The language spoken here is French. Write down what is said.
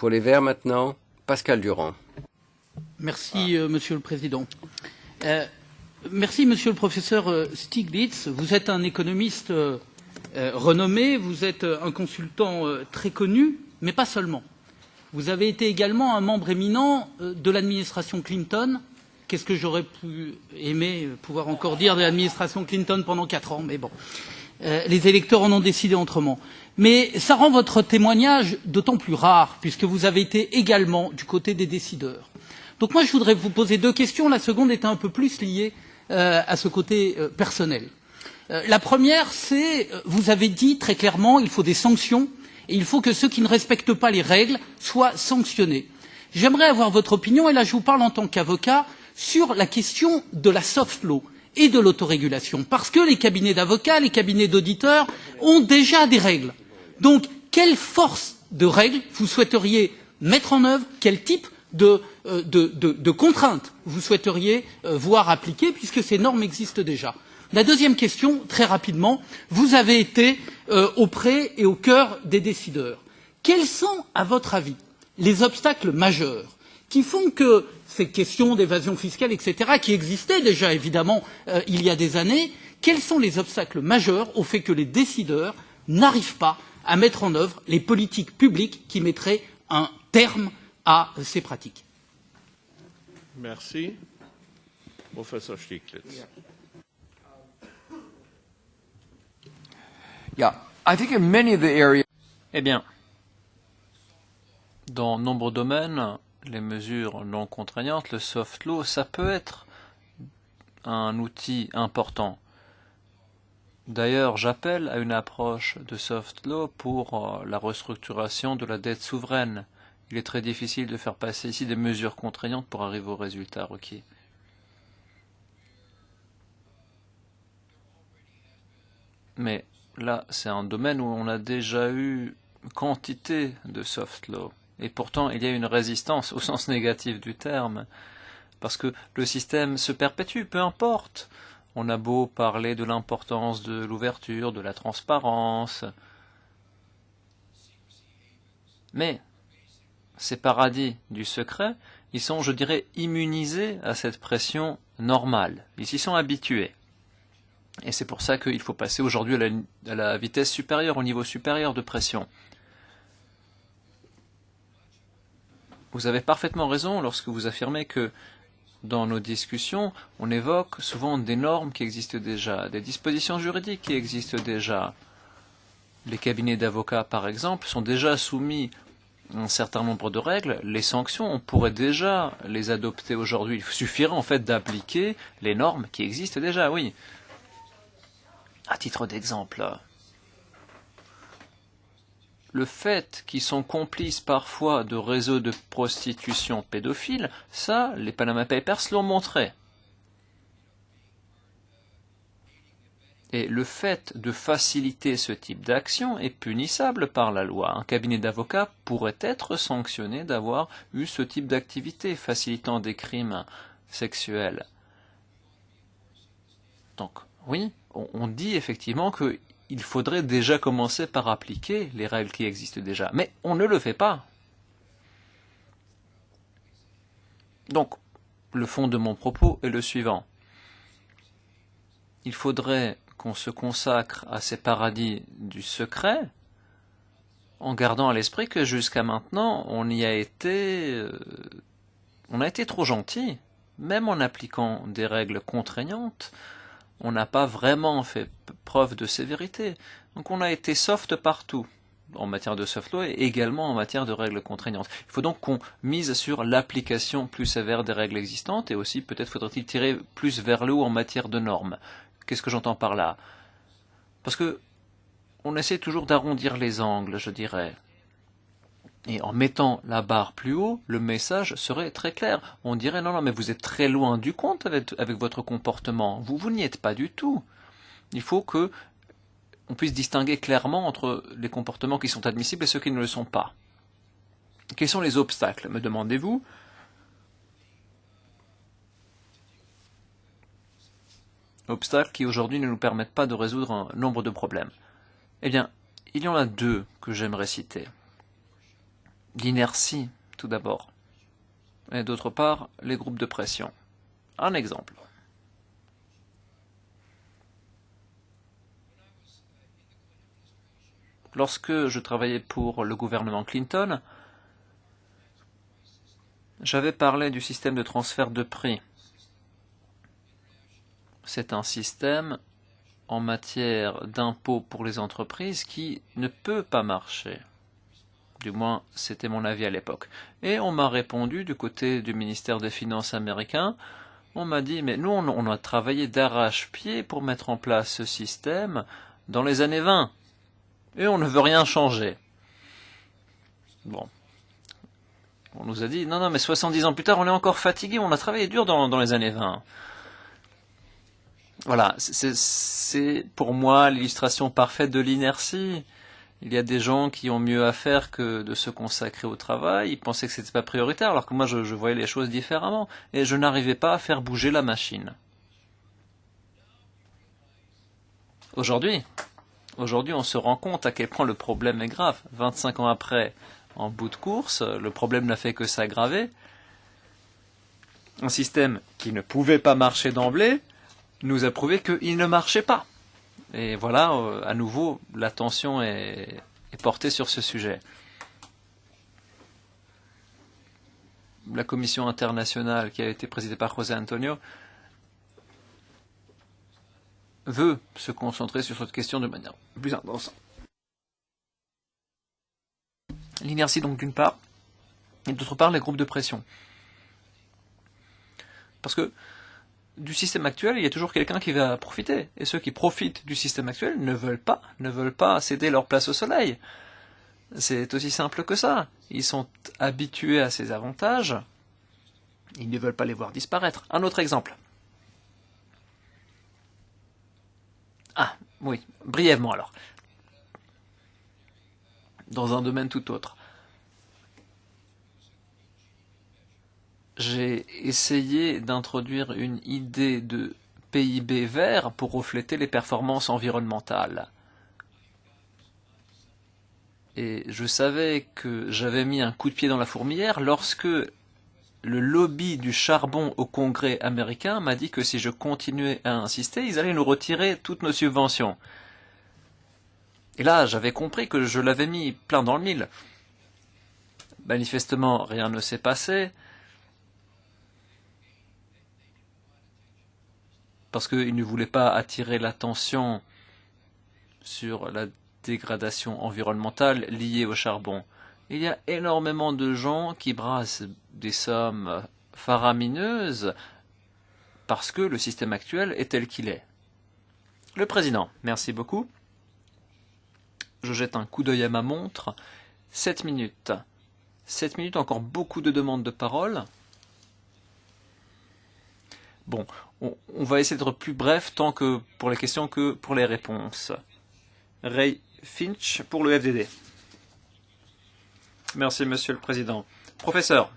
Pour les Verts maintenant, Pascal Durand. Merci, euh, Monsieur le Président. Euh, merci, Monsieur le Professeur euh, Stiglitz. Vous êtes un économiste renommé, vous êtes un consultant très connu, mais pas seulement. Vous avez été également un membre éminent de l'administration Clinton. Qu'est-ce que j'aurais pu aimer pouvoir encore dire de l'administration Clinton pendant quatre ans, mais bon. Euh, les électeurs en ont décidé autrement. Mais ça rend votre témoignage d'autant plus rare, puisque vous avez été également du côté des décideurs. Donc moi, je voudrais vous poser deux questions. La seconde est un peu plus liée euh, à ce côté euh, personnel. La première, c'est, vous avez dit très clairement, il faut des sanctions et il faut que ceux qui ne respectent pas les règles soient sanctionnés. J'aimerais avoir votre opinion, et là je vous parle en tant qu'avocat, sur la question de la soft law et de l'autorégulation, parce que les cabinets d'avocats, les cabinets d'auditeurs ont déjà des règles. Donc, quelle force de règles vous souhaiteriez mettre en œuvre? Quel type de, euh, contraintes vous souhaiteriez euh, voir appliquées, puisque ces normes existent déjà? La deuxième question, très rapidement, vous avez été euh, auprès et au cœur des décideurs. Quels sont, à votre avis, les obstacles majeurs qui font que ces questions d'évasion fiscale, etc., qui existaient déjà évidemment euh, il y a des années, quels sont les obstacles majeurs au fait que les décideurs n'arrivent pas à mettre en œuvre les politiques publiques qui mettraient un terme à ces pratiques? Merci. Professeur Stieglitz. Yeah. Yeah, I think in many of the areas. Eh bien, dans nombreux domaines, les mesures non contraignantes, le soft law, ça peut être un outil important. D'ailleurs, j'appelle à une approche de soft law pour euh, la restructuration de la dette souveraine. Il est très difficile de faire passer ici des mesures contraignantes pour arriver au résultat requis. Mais là, c'est un domaine où on a déjà eu quantité de soft law. Et pourtant, il y a une résistance au sens négatif du terme, parce que le système se perpétue, peu importe. On a beau parler de l'importance de l'ouverture, de la transparence, mais ces paradis du secret, ils sont, je dirais, immunisés à cette pression normale. Ils s'y sont habitués. Et c'est pour ça qu'il faut passer aujourd'hui à, la vitesse supérieure, au niveau supérieur de pression. Vous avez parfaitement raison lorsque vous affirmez que dans nos discussions, on évoque souvent des normes qui existent déjà, des dispositions juridiques qui existent déjà. Les cabinets d'avocats, par exemple, sont déjà soumis à un certain nombre de règles. Les sanctions, on pourrait déjà les adopter aujourd'hui. Il suffirait en fait d'appliquer les normes qui existent déjà, oui. À titre d'exemple, le fait qu'ils sont complices parfois de réseaux de prostitution pédophile, ça, les Panama Papers l'ont montré. Et le fait de faciliter ce type d'action est punissable par la loi. Un cabinet d'avocats pourrait être sanctionné d'avoir eu ce type d'activité facilitant des crimes sexuels. Donc, oui, on dit effectivement que il faudrait déjà commencer par appliquer les règles qui existent déjà. Mais on ne le fait pas. Donc, le fond de mon propos est le suivant. Il faudrait qu'on se consacre à ces paradis du secret, en gardant à l'esprit que jusqu'à maintenant, on y a été, euh, on a été trop gentil, même en appliquant des règles contraignantes, on n'a pas vraiment fait preuve de sévérité. Donc on a été soft partout en matière de soft law et également en matière de règles contraignantes. Il faut donc qu'on mise sur l'application plus sévère des règles existantes et aussi peut-être faudrait-il tirer plus vers le haut en matière de normes. Qu'est-ce que j'entends par là? Parce que on essaie toujours d'arrondir les angles, je dirais. Et en mettant la barre plus haut, le message serait très clair. On dirait non, non, mais vous êtes très loin du compte avec, votre comportement. Vous, vous n'y êtes pas du tout. Il faut que on puisse distinguer clairement entre les comportements qui sont admissibles et ceux qui ne le sont pas. Quels sont les obstacles, me demandez-vous? Obstacles qui aujourd'hui ne nous permettent pas de résoudre un nombre de problèmes. Eh bien, il y en a deux que j'aimerais citer l'inertie, tout d'abord. Et d'autre part, les groupes de pression. Un exemple. Lorsque je travaillais pour le gouvernement Clinton, j'avais parlé du système de transfert de prix. C'est un système en matière d'impôts pour les entreprises qui ne peut pas marcher. Du moins, c'était mon avis à l'époque. Et on m'a répondu du côté du ministère des Finances américain, on m'a dit, mais nous, on a travaillé d'arrache-pied pour mettre en place ce système dans les années 20. Et on ne veut rien changer. Bon. On nous a dit, non, non, mais 70 ans plus tard, on est encore fatigué, on a travaillé dur dans, les années 20. Voilà, c'est pour moi l'illustration parfaite de l'inertie. Il y a des gens qui ont mieux à faire que de se consacrer au travail. Ils pensaient que c'était pas prioritaire, alors que moi je, je voyais les choses différemment. Et je n'arrivais pas à faire bouger la machine. Aujourd'hui, aujourd'hui, on se rend compte à quel point le problème est grave. 25 ans après, en bout de course, le problème n'a fait que s'aggraver. Un système qui ne pouvait pas marcher d'emblée nous a prouvé qu'il ne marchait pas. Et voilà, euh, à nouveau, l'attention est, est portée sur ce sujet. La commission internationale qui a été présidée par José Antonio veut se concentrer sur cette question de manière plus intense. L'inertie donc d'une part, et d'autre part les groupes de pression. Parce que du système actuel, il y a toujours quelqu'un qui va profiter. Et ceux qui profitent du système actuel ne veulent pas, ne veulent pas céder leur place au soleil. C'est aussi simple que ça. Ils sont habitués à ces avantages. Ils ne veulent pas les voir disparaître. Un autre exemple. Ah, oui, brièvement alors. Dans un domaine tout autre. Essayé d'introduire une idée de PIB vert pour refléter les performances environnementales. Et je savais que j'avais mis un coup de pied dans la fourmilière lorsque le lobby du charbon au Congrès américain m'a dit que si je continuais à insister, ils allaient nous retirer toutes nos subventions. Et là, j'avais compris que je l'avais mis plein dans le mille. Manifestement, rien ne s'est passé. Parce qu'ils ne voulaient pas attirer l'attention sur la dégradation environnementale liée au charbon. Il y a énormément de gens qui brassent des sommes faramineuses parce que le système actuel est tel qu'il est. Le président, merci beaucoup. Je jette un coup d'œil à ma montre. Sept minutes. Sept minutes, encore beaucoup de demandes de parole. Bon, on, va essayer d'être plus bref tant que pour les questions que pour les réponses. Ray Finch pour le FDD. Merci, Monsieur le Président. Professeur,